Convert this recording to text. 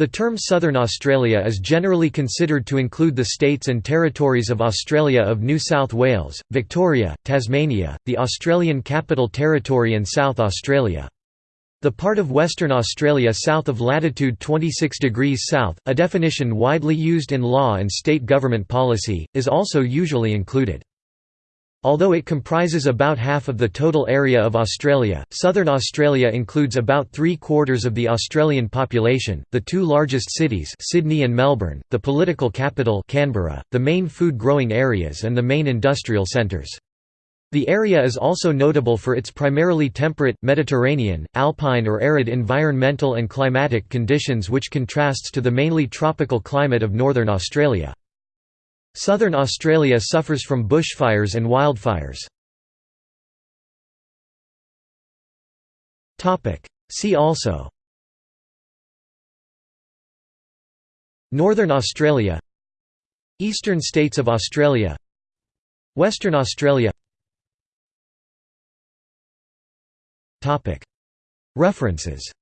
The term Southern Australia is generally considered to include the states and territories of Australia of New South Wales, Victoria, Tasmania, the Australian Capital Territory and South Australia. The part of Western Australia south of latitude 26 degrees south, a definition widely used in law and state government policy, is also usually included. Although it comprises about half of the total area of Australia, Southern Australia includes about three-quarters of the Australian population, the two largest cities Sydney and Melbourne, the political capital Canberra, the main food-growing areas and the main industrial centres. The area is also notable for its primarily temperate, Mediterranean, alpine or arid environmental and climatic conditions which contrasts to the mainly tropical climate of northern Australia. Southern Australia suffers from bushfires and wildfires. See also Northern Australia Eastern states of Australia Western Australia References